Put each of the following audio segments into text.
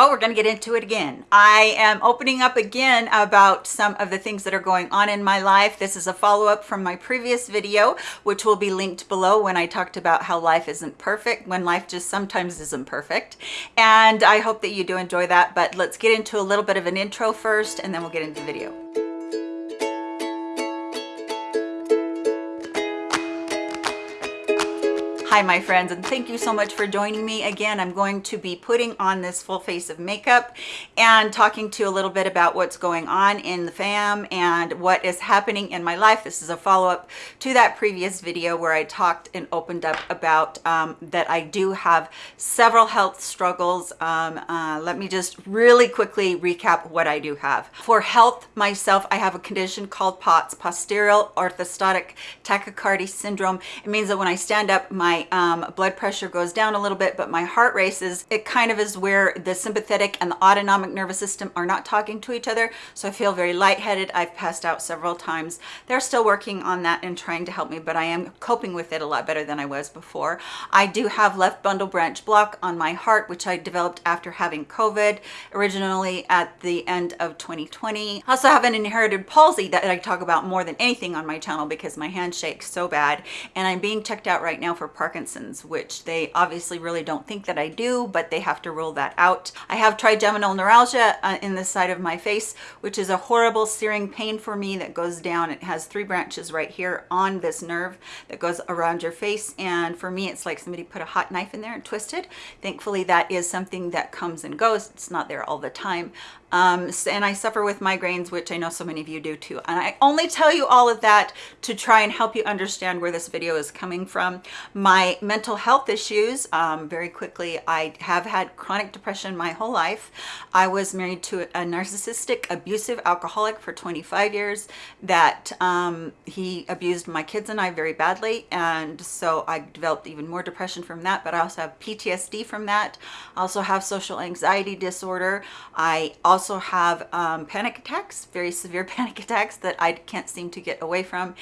well, we're going to get into it again. I am opening up again about some of the things that are going on in my life. This is a follow-up from my previous video, which will be linked below when I talked about how life isn't perfect, when life just sometimes isn't perfect. And I hope that you do enjoy that, but let's get into a little bit of an intro first, and then we'll get into the video. Hi, my friends, and thank you so much for joining me. Again, I'm going to be putting on this full face of makeup and talking to you a little bit about what's going on in the fam and what is happening in my life. This is a follow-up to that previous video where I talked and opened up about um, that I do have several health struggles. Um, uh, let me just really quickly recap what I do have. For health myself, I have a condition called POTS, posterior orthostatic tachycardia syndrome. It means that when I stand up, my um, blood pressure goes down a little bit, but my heart races. It kind of is where the sympathetic and the autonomic nervous system are not talking to each other. So I feel very lightheaded. I've passed out several times. They're still working on that and trying to help me, but I am coping with it a lot better than I was before. I do have left bundle branch block on my heart, which I developed after having COVID originally at the end of 2020. I also have an inherited palsy that I talk about more than anything on my channel because my hand shakes so bad. And I'm being checked out right now for Parkinson's Parkinson's, which they obviously really don't think that I do, but they have to rule that out. I have trigeminal neuralgia uh, in the side of my face, which is a horrible searing pain for me that goes down. It has three branches right here on this nerve that goes around your face. And for me, it's like somebody put a hot knife in there and twisted. Thankfully, that is something that comes and goes. It's not there all the time. Um, and I suffer with migraines, which I know so many of you do too. And I only tell you all of that to try and help you understand where this video is coming from. My mental health issues, um, very quickly, I have had chronic depression my whole life. I was married to a narcissistic, abusive alcoholic for 25 years that um, he abused my kids and I very badly. And so I developed even more depression from that, but I also have PTSD from that. I also have social anxiety disorder. I also also have um, panic attacks, very severe panic attacks that I can't seem to get away from.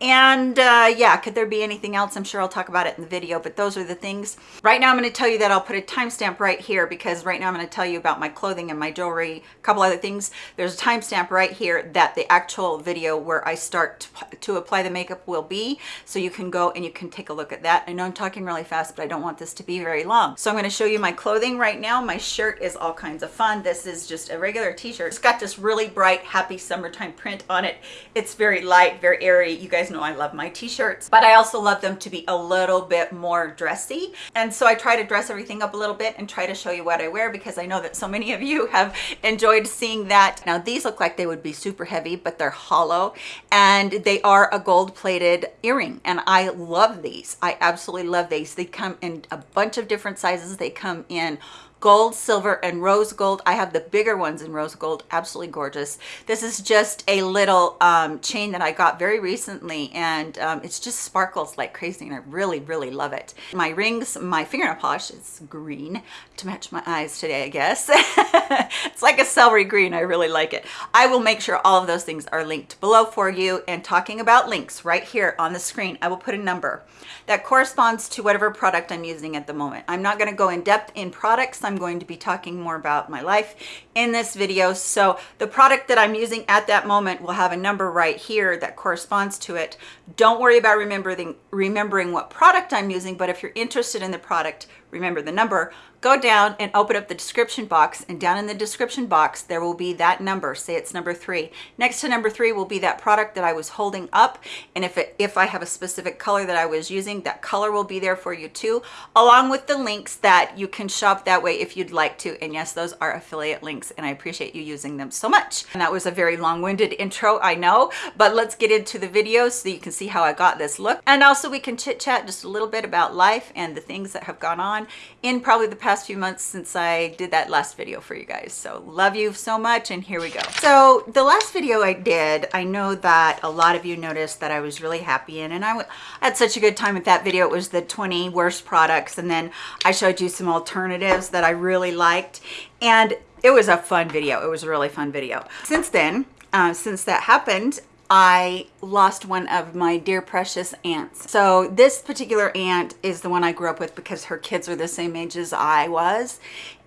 And uh, yeah, could there be anything else? I'm sure I'll talk about it in the video, but those are the things. Right now I'm going to tell you that I'll put a timestamp right here because right now I'm going to tell you about my clothing and my jewelry, a couple other things. There's a timestamp right here that the actual video where I start to, to apply the makeup will be. So you can go and you can take a look at that. I know I'm talking really fast, but I don't want this to be very long. So I'm going to show you my clothing right now. My shirt is all kinds of fun. This is just a regular t-shirt. It's got this really bright, happy summertime print on it. It's very light, very airy. You guys know I love my t-shirts, but I also love them to be a little bit more dressy. And so I try to dress everything up a little bit and try to show you what I wear because I know that so many of you have enjoyed seeing that. Now these look like they would be super heavy, but they're hollow and they are a gold plated earring. And I love these. I absolutely love these. They come in a bunch of different sizes. They come in gold, silver, and rose gold. I have the bigger ones in rose gold, absolutely gorgeous. This is just a little um, chain that I got very recently and um, it's just sparkles like crazy and I really, really love it. My rings, my fingernail polish is green to match my eyes today, I guess. it's like a celery green, I really like it. I will make sure all of those things are linked below for you and talking about links right here on the screen, I will put a number that corresponds to whatever product I'm using at the moment. I'm not gonna go in depth in products. I'm going to be talking more about my life in this video. So the product that I'm using at that moment will have a number right here that corresponds to it. Don't worry about remembering, remembering what product I'm using, but if you're interested in the product, remember the number, go down and open up the description box and down in the description box there will be that number. Say it's number three. Next to number three will be that product that i was holding up and if it if i have a specific color that i was using that color will be there for you too along with the links that you can shop that way if you'd like to. And yes those are affiliate links and i appreciate you using them so much. And that was a very long-winded intro i know but let's get into the video so you can see how i got this look. And also we can chit chat just a little bit about life and the things that have gone on in probably the past few months since I did that last video for you guys. So love you so much and here we go. So the last video I did, I know that a lot of you noticed that I was really happy in and I had such a good time with that video. It was the 20 worst products and then I showed you some alternatives that I really liked and it was a fun video. It was a really fun video. Since then, uh, since that happened, I lost one of my dear precious aunts. So this particular aunt is the one I grew up with because her kids are the same age as I was.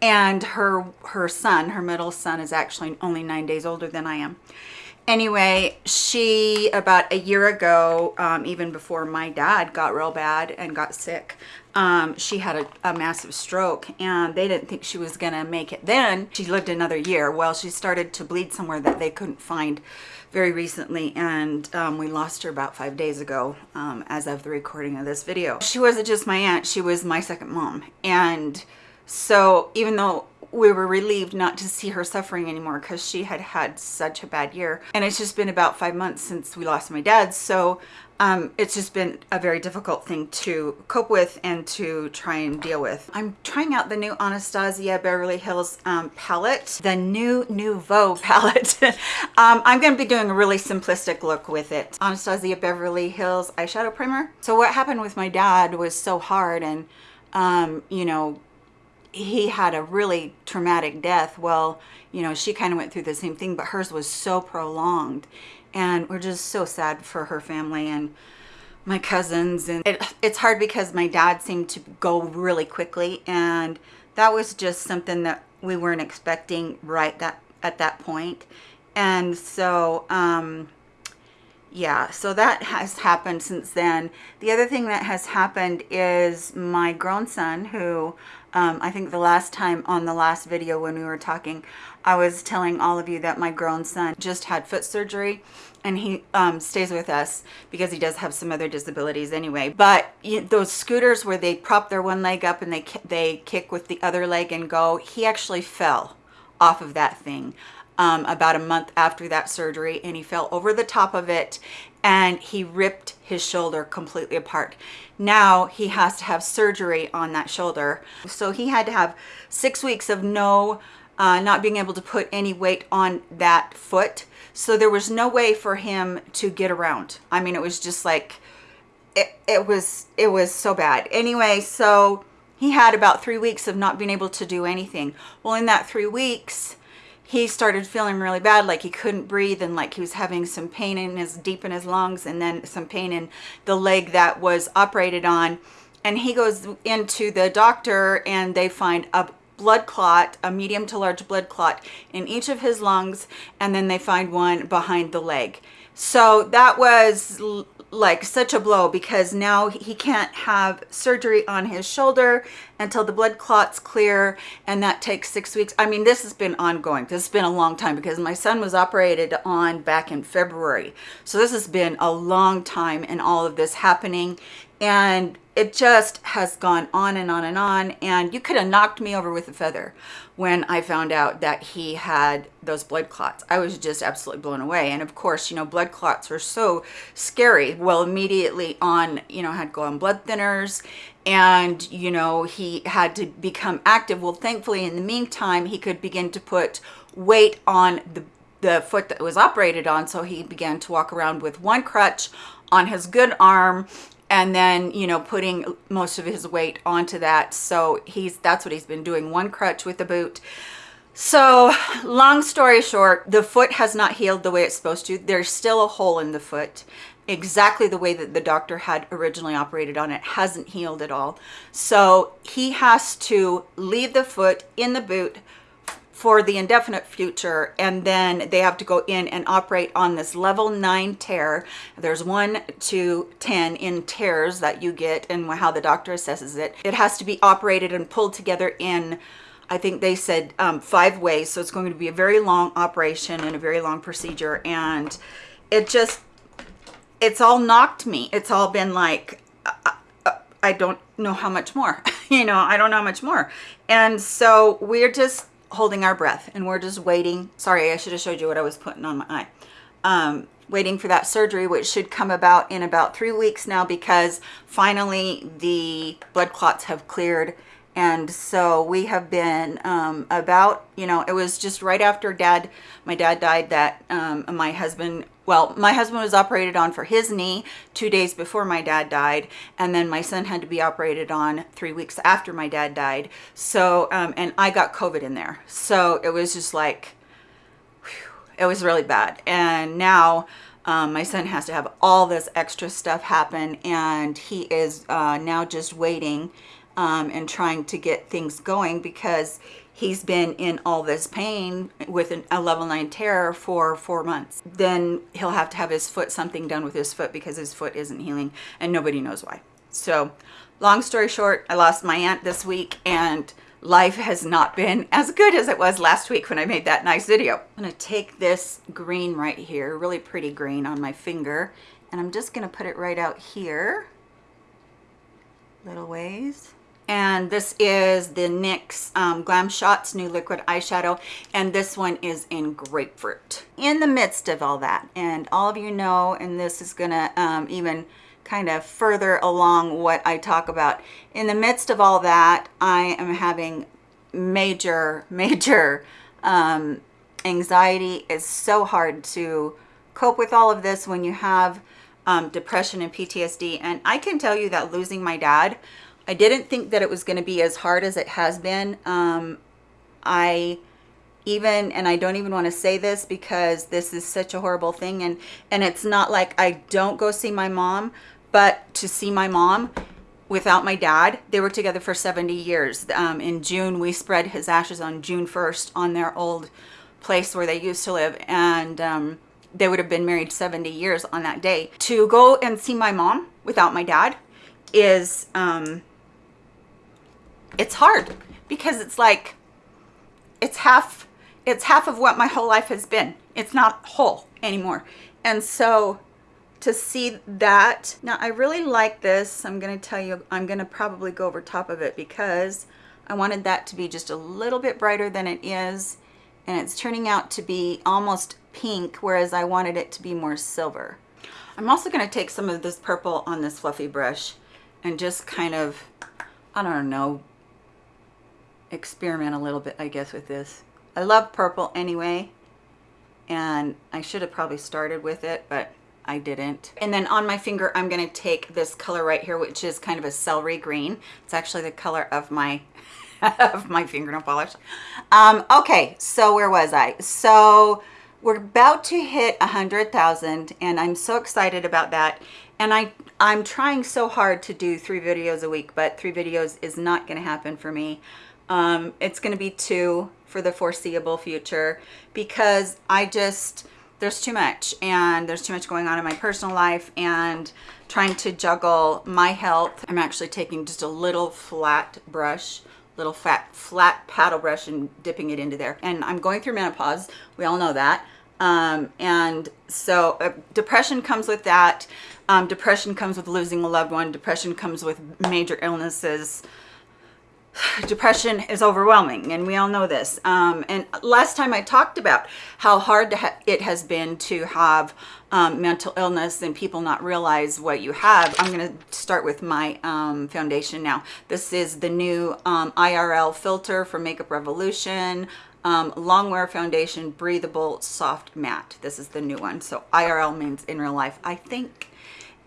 And her, her son, her middle son is actually only nine days older than I am anyway, she, about a year ago, um, even before my dad got real bad and got sick, um, she had a, a, massive stroke and they didn't think she was gonna make it then. She lived another year. Well, she started to bleed somewhere that they couldn't find very recently and um, we lost her about five days ago um, as of the recording of this video. She wasn't just my aunt, she was my second mom. And so even though we were relieved not to see her suffering anymore because she had had such a bad year. And it's just been about five months since we lost my dad. So um, it's just been a very difficult thing to cope with and to try and deal with. I'm trying out the new Anastasia Beverly Hills um, palette, the new Nouveau palette. um, I'm going to be doing a really simplistic look with it. Anastasia Beverly Hills eyeshadow primer. So what happened with my dad was so hard and, um, you know, he had a really traumatic death. Well, you know, she kind of went through the same thing, but hers was so prolonged. And we're just so sad for her family and my cousins. And it, it's hard because my dad seemed to go really quickly. And that was just something that we weren't expecting right that at that point. And so, um, yeah, so that has happened since then. The other thing that has happened is my grown son who um, I think the last time on the last video when we were talking, I was telling all of you that my grown son just had foot surgery and he um, stays with us because he does have some other disabilities anyway. But you know, those scooters where they prop their one leg up and they, they kick with the other leg and go, he actually fell off of that thing um, about a month after that surgery and he fell over the top of it and he ripped his shoulder completely apart. Now he has to have surgery on that shoulder. So he had to have six weeks of no, uh, not being able to put any weight on that foot. So there was no way for him to get around. I mean, it was just like, it, it was, it was so bad. Anyway, so he had about three weeks of not being able to do anything. Well, in that three weeks, he started feeling really bad like he couldn't breathe and like he was having some pain in his deep in his lungs and then some pain in the leg that was operated on. And he goes into the doctor and they find a blood clot a medium to large blood clot in each of his lungs and then they find one behind the leg. So that was like such a blow because now he can't have surgery on his shoulder until the blood clots clear and that takes six weeks. I mean this has been ongoing. This has been a long time because my son was operated on back in february. So this has been a long time and all of this happening. And it just has gone on and on and on. And you could have knocked me over with a feather when I found out that he had those blood clots. I was just absolutely blown away. And of course, you know, blood clots are so scary. Well, immediately on, you know, had to go on blood thinners and, you know, he had to become active. Well, thankfully, in the meantime, he could begin to put weight on the, the foot that was operated on. So he began to walk around with one crutch on his good arm and then you know putting most of his weight onto that. So he's that's what he's been doing one crutch with the boot. So long story short the foot has not healed the way it's supposed to. There's still a hole in the foot exactly the way that the doctor had originally operated on it hasn't healed at all. So he has to leave the foot in the boot for the indefinite future and then they have to go in and operate on this level 9 tear. There's 1 to 10 in tears that you get and how the doctor assesses it. It has to be operated and pulled together in I think they said um, five ways so it's going to be a very long operation and a very long procedure and it just it's all knocked me. It's all been like uh, uh, uh I don't know how much more. You know I don't know how much more. And so we're just holding our breath and we're just waiting. Sorry, I should have showed you what I was putting on my eye. Um, waiting for that surgery, which should come about in about three weeks now because finally the blood clots have cleared. And so we have been um, about, you know, it was just right after dad, my dad died that um, my husband well, my husband was operated on for his knee two days before my dad died. And then my son had to be operated on three weeks after my dad died. So, um, and I got COVID in there. So it was just like, it was really bad. And now um, my son has to have all this extra stuff happen and he is uh, now just waiting um, and trying to get things going because he's been in all this pain with an, a level 9 tear for four months. Then he'll have to have his foot, something done with his foot because his foot isn't healing and nobody knows why. So long story short, I lost my aunt this week and life has not been as good as it was last week when I made that nice video. I'm gonna take this green right here, really pretty green on my finger, and I'm just gonna put it right out here, little ways. And this is the NYX um, Glam Shots New Liquid Eyeshadow, and this one is in Grapefruit. In the midst of all that, and all of you know, and this is gonna um, even kind of further along what I talk about. In the midst of all that, I am having major, major um, anxiety. It's so hard to cope with all of this when you have um, depression and PTSD. And I can tell you that losing my dad, I didn't think that it was going to be as hard as it has been. Um, I even and I don't even want to say this because this is such a horrible thing and and it's not like I don't go see my mom but to see my mom without my dad they were together for 70 years um, in june we spread his ashes on june 1st on their old place where they used to live and um, they would have been married 70 years on that day to go and see my mom without my dad is um, it's hard because it's like it's half it's half of what my whole life has been it's not whole anymore and so to see that. Now I really like this. I'm going to tell you, I'm going to probably go over top of it because I wanted that to be just a little bit brighter than it is. And it's turning out to be almost pink, whereas I wanted it to be more silver. I'm also going to take some of this purple on this fluffy brush and just kind of, I don't know, experiment a little bit, I guess, with this. I love purple anyway, and I should have probably started with it, but I didn't. And then on my finger, I'm gonna take this color right here, which is kind of a celery green. It's actually the color of my of my fingernail polish. Um, okay, so where was I? So we're about to hit a hundred thousand and I'm so excited about that. And I, I'm trying so hard to do three videos a week, but three videos is not gonna happen for me. Um, it's gonna be two for the foreseeable future because I just, there's too much and there's too much going on in my personal life and trying to juggle my health. I'm actually taking just a little flat brush little fat flat paddle brush and dipping it into there. And I'm going through menopause we all know that. Um, and so uh, depression comes with that. Um, depression comes with losing a loved one. Depression comes with major illnesses depression is overwhelming and we all know this. Um, and last time I talked about how hard ha it has been to have um, mental illness and people not realize what you have I'm going to start with my um, foundation now. This is the new um, IRL filter for Makeup Revolution um, longwear foundation breathable soft matte. This is the new one. So IRL means in real life I think.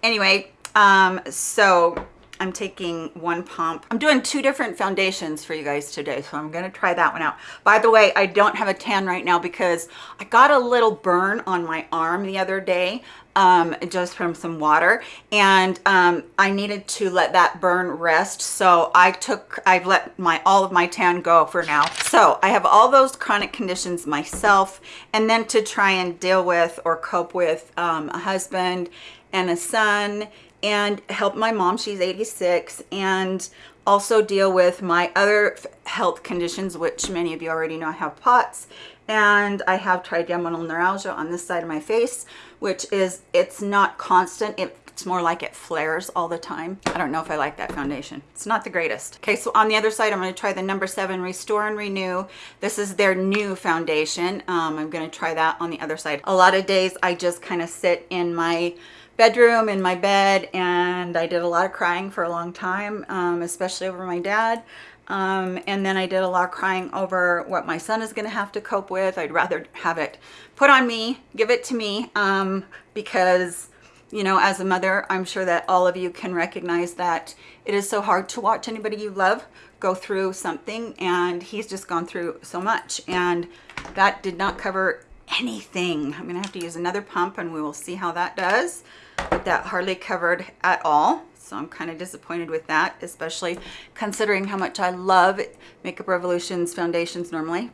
Anyway um, so I'm taking one pump. I'm doing two different foundations for you guys today, so I'm gonna try that one out. By the way, I don't have a tan right now because I got a little burn on my arm the other day um, just from some water and um, I needed to let that burn rest. So I took, I've let my all of my tan go for now. So I have all those chronic conditions myself and then to try and deal with or cope with um, a husband and a son and help my mom she's 86 and also deal with my other health conditions which many of you already know I have POTS and I have trigeminal neuralgia on this side of my face which is it's not constant it's more like it flares all the time. I don't know if I like that foundation. It's not the greatest. Okay so on the other side I'm going to try the number seven restore and renew. This is their new foundation. Um, I'm going to try that on the other side. A lot of days I just kind of sit in my bedroom in my bed and I did a lot of crying for a long time, um, especially over my dad. Um, and then I did a lot of crying over what my son is going to have to cope with. I'd rather have it put on me, give it to me, um, because, you know, as a mother, I'm sure that all of you can recognize that it is so hard to watch anybody you love go through something and he's just gone through so much and that did not cover anything. I'm gonna have to use another pump and we will see how that does. But that hardly covered at all. So I'm kind of disappointed with that, especially considering how much I love Makeup Revolution's foundations normally.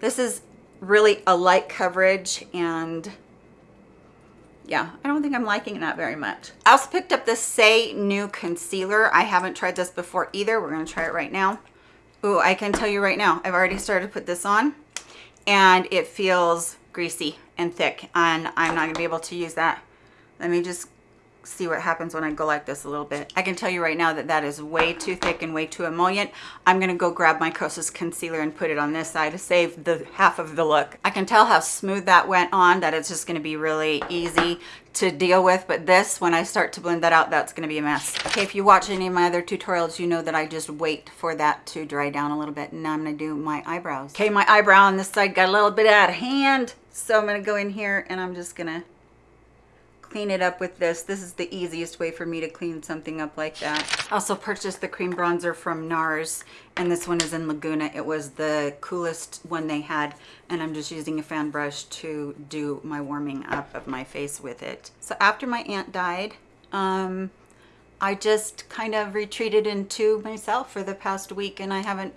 This is really a light coverage and yeah, I don't think I'm liking that very much. I also picked up the Say New Concealer. I haven't tried this before either. We're gonna try it right now. Ooh, I can tell you right now, I've already started to put this on and it feels greasy and thick and I'm not gonna be able to use that. Let me just see what happens when I go like this a little bit. I can tell you right now that that is way too thick and way too emollient. I'm going to go grab my Kosas concealer and put it on this side to save the half of the look. I can tell how smooth that went on, that it's just going to be really easy to deal with. But this, when I start to blend that out, that's going to be a mess. Okay, if you watch any of my other tutorials, you know that I just wait for that to dry down a little bit. And now I'm going to do my eyebrows. Okay, my eyebrow on this side got a little bit out of hand. So I'm going to go in here and I'm just going to clean it up with this. This is the easiest way for me to clean something up like that. Also purchased the cream bronzer from NARS and this one is in Laguna. It was the coolest one they had and I'm just using a fan brush to do my warming up of my face with it. So after my aunt died, um, I just kind of retreated into myself for the past week and I haven't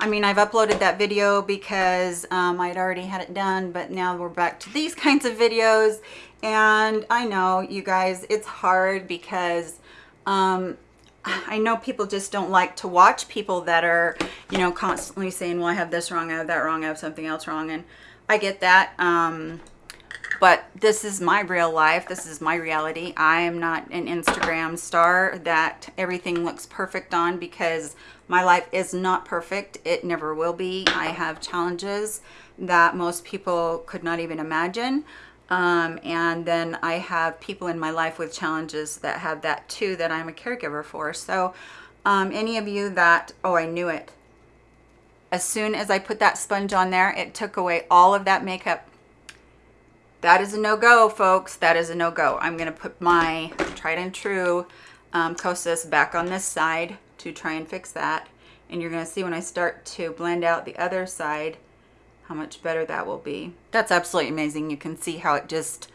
I mean I've uploaded that video because um, I'd already had it done but now we're back to these kinds of videos. And I know you guys it's hard because um, I know people just don't like to watch people that are you know constantly saying well I have this wrong I have that wrong I have something else wrong and I get that um, but this is my real life this is my reality. I am not an instagram star that everything looks perfect on because my life is not perfect. It never will be. I have challenges that most people could not even imagine. Um, and then i have people in my life with challenges that have that too that i'm a caregiver for. So um, any of you that oh i knew it. As soon as i put that sponge on there it took away all of that makeup that is a no-go folks. That is a no-go. I'm going to put my tried and true um, Kosas back on this side to try and fix that. And you're going to see when I start to blend out the other side how much better that will be. That's absolutely amazing. You can see how it just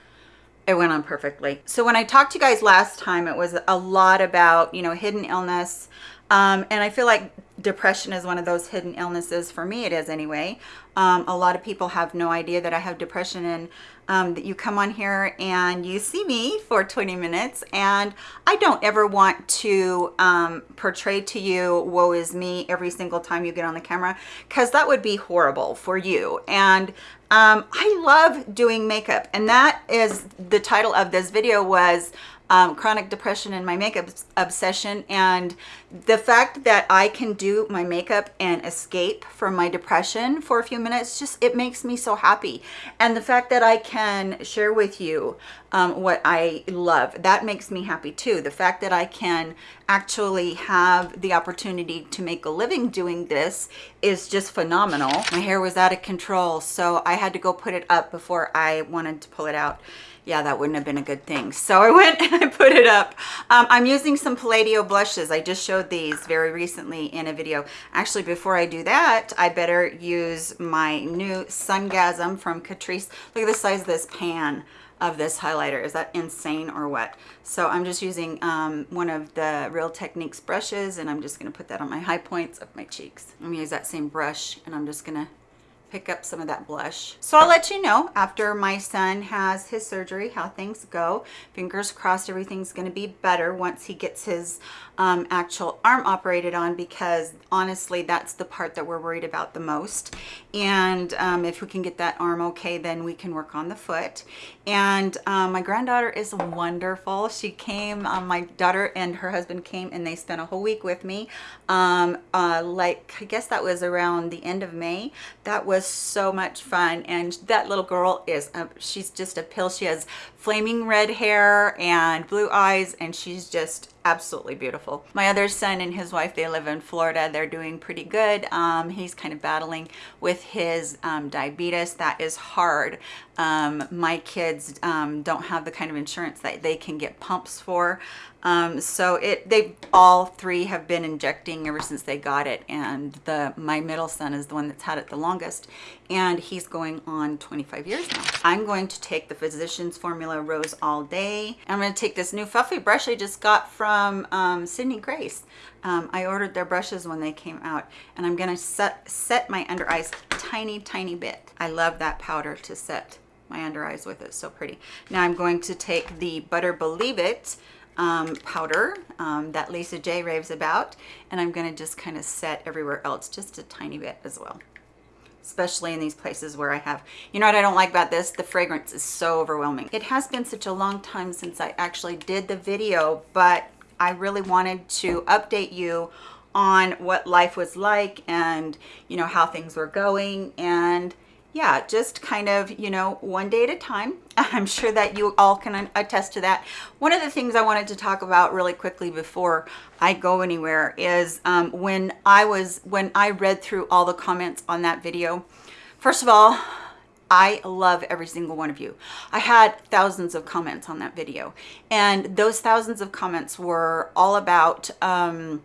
it went on perfectly. So when I talked to you guys last time it was a lot about you know hidden illness. Um, and I feel like depression is one of those hidden illnesses for me it is anyway. Um, a lot of people have no idea that I have depression. And um, that you come on here and you see me for 20 minutes and I don't ever want to um, portray to you woe is me every single time you get on the camera because that would be horrible for you. And um, I love doing makeup and that is the title of this video was um, chronic depression and my makeup obsession. And the fact that I can do my makeup and escape from my depression for a few minutes just it makes me so happy. And the fact that I can share with you um, what I love that makes me happy too. The fact that I can actually have the opportunity to make a living doing this is just phenomenal. My hair was out of control so I had to go put it up before I wanted to pull it out yeah, that wouldn't have been a good thing. So I went and I put it up. Um, I'm using some Palladio blushes. I just showed these very recently in a video. Actually, before I do that, I better use my new Sungasm from Catrice. Look at the size of this pan of this highlighter. Is that insane or what? So I'm just using um, one of the Real Techniques brushes and I'm just gonna put that on my high points of my cheeks. I'm gonna use that same brush and I'm just gonna pick up some of that blush. So I'll let you know after my son has his surgery how things go. Fingers crossed everything's going to be better once he gets his um, actual arm operated on because honestly that's the part that we're worried about the most. And um, if we can get that arm okay then we can work on the foot. And um, my granddaughter is wonderful. She came, um, my daughter and her husband came and they spent a whole week with me. Um, uh, like I guess that was around the end of May. That was so much fun and that little girl is a, she's just a pill she has flaming red hair and blue eyes and she's just absolutely beautiful. My other son and his wife they live in florida. They're doing pretty good. Um, he's kind of battling with his um, diabetes. That is hard um, my kids um, don't have the kind of insurance that they can get pumps for Um, so it they all three have been injecting ever since they got it, and the my middle son is the one that's had it the longest, and he's going on 25 years now. I'm going to take the Physicians Formula Rose All Day. I'm going to take this new fluffy brush I just got from um, Sydney Grace. Um, I ordered their brushes when they came out, and I'm going to set set my under eyes tiny, tiny bit. I love that powder to set my under eyes with it. So pretty. Now I'm going to take the Butter Believe It um, powder um, that Lisa J raves about. And I'm gonna just kind of set everywhere else just a tiny bit as well. Especially in these places where I have, you know what I don't like about this? The fragrance is so overwhelming. It has been such a long time since I actually did the video, but I really wanted to update you on what life was like and you know how things were going and yeah, just kind of, you know, one day at a time. I'm sure that you all can attest to that. One of the things I wanted to talk about really quickly before I go anywhere is um, when I was, when I read through all the comments on that video, first of all, I love every single one of you. I had thousands of comments on that video and those thousands of comments were all about, um,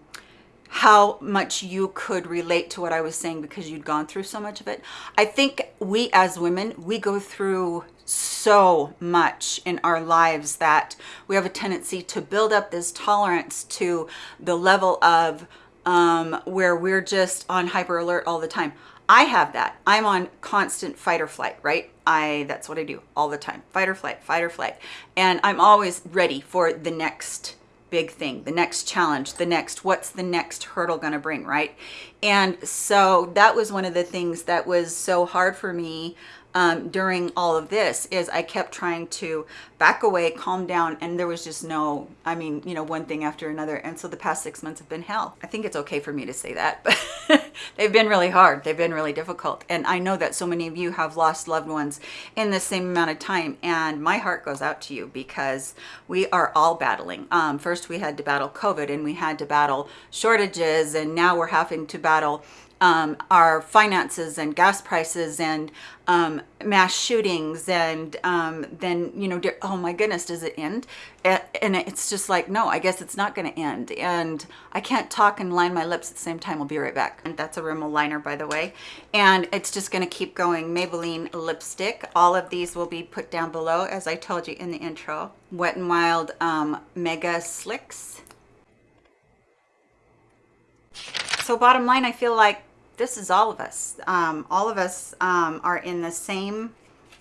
how much you could relate to what I was saying because you'd gone through so much of it. I think we as women, we go through so much in our lives that we have a tendency to build up this tolerance to the level of um, where we're just on hyper alert all the time. I have that. I'm on constant fight or flight, right? I that's what I do all the time. Fight or flight, fight or flight. And I'm always ready for the next big thing, the next challenge, the next, what's the next hurdle going to bring, right? And so that was one of the things that was so hard for me um, during all of this is I kept trying to back away, calm down, and there was just no, I mean, you know, one thing after another. And so the past six months have been hell. I think it's okay for me to say that, but they've been really hard. They've been really difficult. And I know that so many of you have lost loved ones in the same amount of time. And my heart goes out to you because we are all battling. Um, first, we had to battle COVID and we had to battle shortages, and now we're having to battle um, our finances and gas prices and um, mass shootings and um, then, you know, oh my goodness, does it end? And it's just like, no, I guess it's not going to end. And I can't talk and line my lips at the same time. I'll be right back. And that's a Rimmel liner, by the way. And it's just going to keep going. Maybelline lipstick. All of these will be put down below, as I told you in the intro. Wet n Wild um, Mega Slicks. So bottom line, I feel like this is all of us. Um, all of us um, are in the same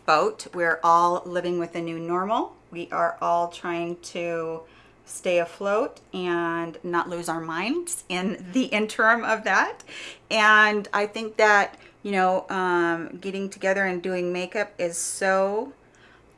boat. We're all living with a new normal. We are all trying to stay afloat and not lose our minds in the interim of that. And I think that, you know, um, getting together and doing makeup is so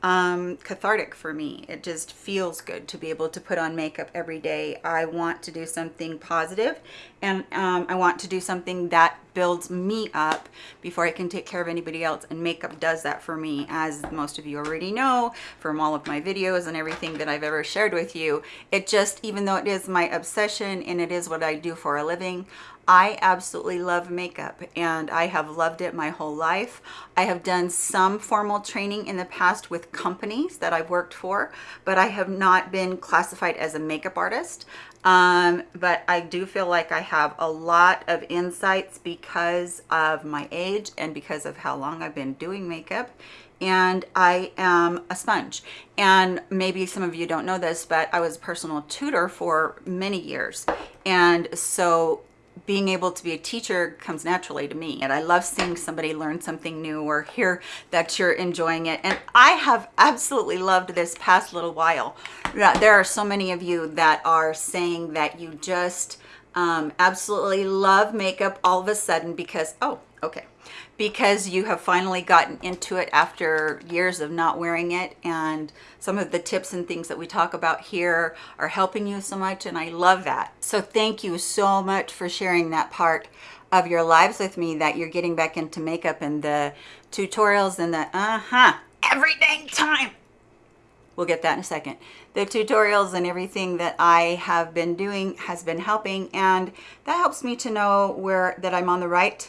um, cathartic for me. It just feels good to be able to put on makeup every day. I want to do something positive and um, I want to do something that builds me up before I can take care of anybody else and makeup does that for me as most of you already know from all of my videos and everything that I've ever shared with you. It just, even though it is my obsession and it is what I do for a living, I absolutely love makeup and I have loved it my whole life. I have done some formal training in the past with companies that I've worked for, but I have not been classified as a makeup artist. Um, but I do feel like I have a lot of insights because of my age and because of how long I've been doing makeup and I am a sponge. And maybe some of you don't know this, but I was a personal tutor for many years. And so being able to be a teacher comes naturally to me and I love seeing somebody learn something new or hear that you're enjoying it. And I have absolutely loved this past little while. There are so many of you that are saying that you just um, absolutely love makeup all of a sudden because oh okay because you have finally gotten into it after years of not wearing it and some of the tips and things that we talk about here are helping you so much and I love that. So thank you so much for sharing that part of your lives with me that you're getting back into makeup and the tutorials and the uh-huh every dang time. We'll get that in a second. The tutorials and everything that I have been doing has been helping and that helps me to know where that I'm on the right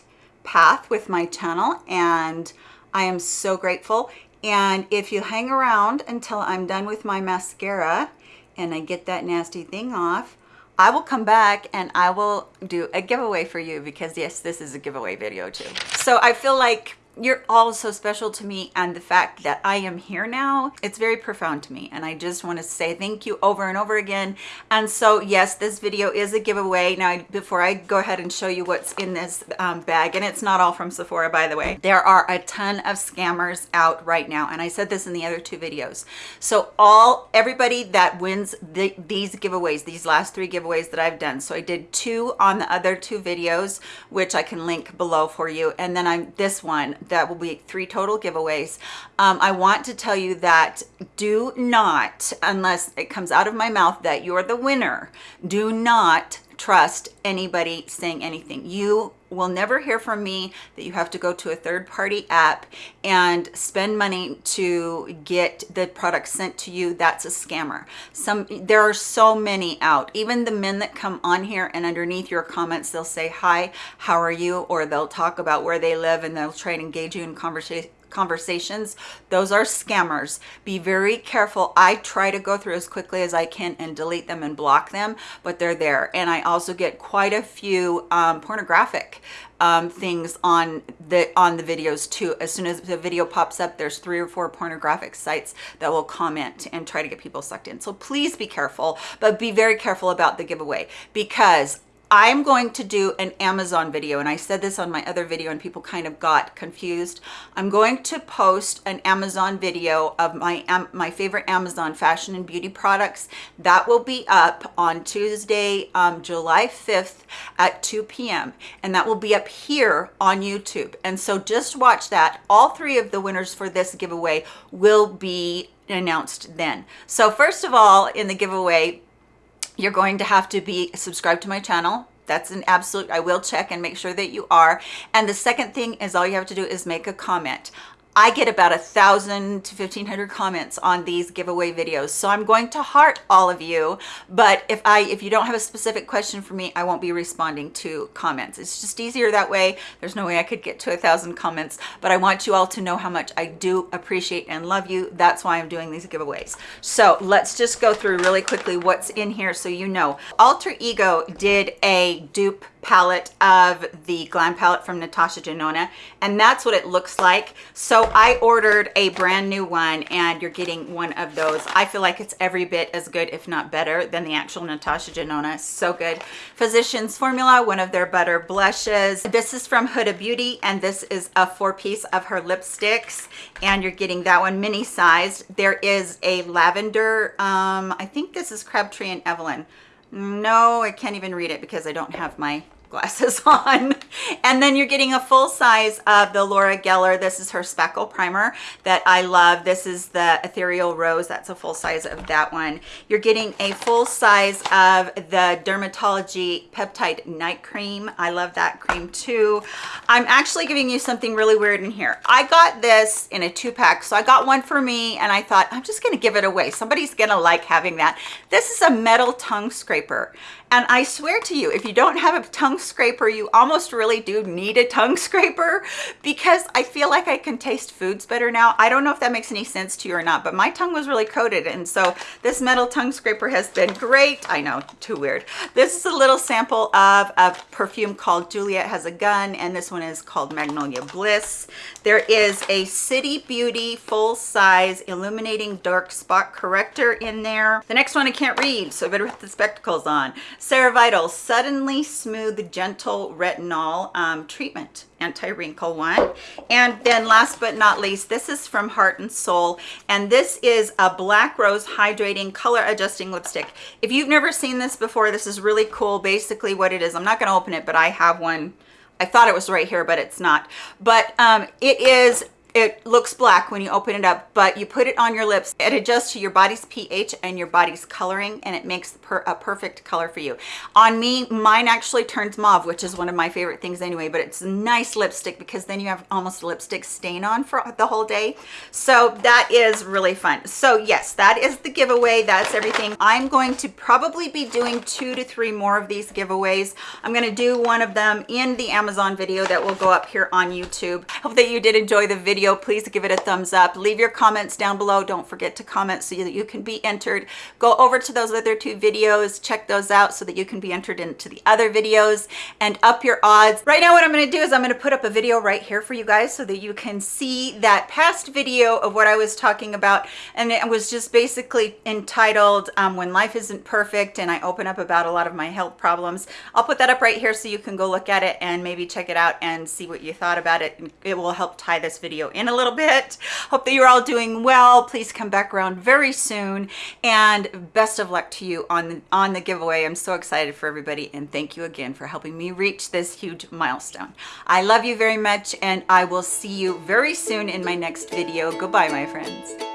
path with my channel and I am so grateful. And if you hang around until I'm done with my mascara and I get that nasty thing off, I will come back and I will do a giveaway for you because yes, this is a giveaway video too. So I feel like you're all so special to me and the fact that I am here now, it's very profound to me. And I just want to say thank you over and over again. And so yes, this video is a giveaway. Now, before I go ahead and show you what's in this um, bag, and it's not all from Sephora, by the way, there are a ton of scammers out right now. And I said this in the other two videos. So all, everybody that wins the, these giveaways, these last three giveaways that I've done. So I did two on the other two videos, which I can link below for you. And then I'm this one that will be three total giveaways. Um, I want to tell you that do not, unless it comes out of my mouth that you're the winner, do not trust anybody saying anything. You will never hear from me that you have to go to a third-party app and spend money to get the product sent to you. That's a scammer. Some there are so many out. Even the men that come on here and underneath your comments they'll say hi how are you? Or they'll talk about where they live and they'll try and engage you in conversation conversations. Those are scammers. Be very careful. I try to go through as quickly as i can and delete them and block them but they're there. And i also get quite a few um, pornographic um, things on the on the videos too. As soon as the video pops up there's three or four pornographic sites that will comment and try to get people sucked in. So please be careful but be very careful about the giveaway because I'm going to do an Amazon video and I said this on my other video and people kind of got confused. I'm going to post an Amazon video of my my favorite Amazon fashion and beauty products. That will be up on Tuesday, um, July 5th at 2 p.m. and that will be up here on YouTube. And so just watch that. All three of the winners for this giveaway will be announced then. So first of all, in the giveaway, you're going to have to be subscribed to my channel. That's an absolute i will check and make sure that you are. And the second thing is all you have to do is make a comment I get about a thousand to 1500 comments on these giveaway videos. So I'm going to heart all of you, but if I if you don't have a specific question for me, I won't be responding to comments. It's just easier that way. There's no way I could get to a thousand comments, but I want you all to know how much I do appreciate and love you. That's why I'm doing these giveaways. So let's just go through really quickly what's in here so you know. Alter Ego did a dupe palette of the glam palette from natasha denona and that's what it looks like. So i ordered a brand new one and you're getting one of those. I feel like it's every bit as good if not better than the actual natasha denona. So good. Physicians formula one of their butter blushes. This is from huda beauty and this is a four piece of her lipsticks and you're getting that one mini sized there is a lavender um i think this is crabtree and evelyn no, I can't even read it because I don't have my glasses on. And then you're getting a full size of the Laura Geller. This is her speckle primer that I love. This is the ethereal rose. That's a full size of that one. You're getting a full size of the dermatology peptide night cream. I love that cream too. I'm actually giving you something really weird in here. I got this in a two pack so I got one for me and I thought I'm just gonna give it away. Somebody's gonna like having that. This is a metal tongue scraper and I swear to you, if you don't have a tongue scraper, you almost really do need a tongue scraper because I feel like I can taste foods better now. I don't know if that makes any sense to you or not, but my tongue was really coated. And so this metal tongue scraper has been great. I know, too weird. This is a little sample of a perfume called Juliet Has a Gun, and this one is called Magnolia Bliss. There is a City Beauty full-size illuminating dark spot corrector in there. The next one I can't read, so I better put the spectacles on. CeraVital Suddenly Smooth Gentle Retinol um, Treatment anti-wrinkle one. And then last but not least this is from heart and soul and this is a black rose hydrating color adjusting lipstick. If you've never seen this before this is really cool. Basically what it is i'm not going to open it but i have one. I thought it was right here but it's not. But um it is it looks black when you open it up but you put it on your lips. It adjusts to your body's ph and your body's coloring and it makes per a perfect color for you. On me mine actually turns mauve which is one of my favorite things anyway but it's a nice lipstick because then you have almost lipstick stain on for the whole day. So that is really fun. So yes that is the giveaway. That's everything. I'm going to probably be doing two to three more of these giveaways. I'm going to do one of them in the amazon video that will go up here on youtube. Hope that you did enjoy the video video, please give it a thumbs up. Leave your comments down below. Don't forget to comment so that you can be entered. Go over to those other two videos, check those out so that you can be entered into the other videos and up your odds. Right now, what I'm gonna do is I'm gonna put up a video right here for you guys so that you can see that past video of what I was talking about. And it was just basically entitled um, When Life Isn't Perfect. And I open up about a lot of my health problems. I'll put that up right here so you can go look at it and maybe check it out and see what you thought about it. It will help tie this in a little bit. Hope that you're all doing well. Please come back around very soon. And best of luck to you on the, on the giveaway. I'm so excited for everybody. And thank you again for helping me reach this huge milestone. I love you very much and I will see you very soon in my next video. Goodbye, my friends.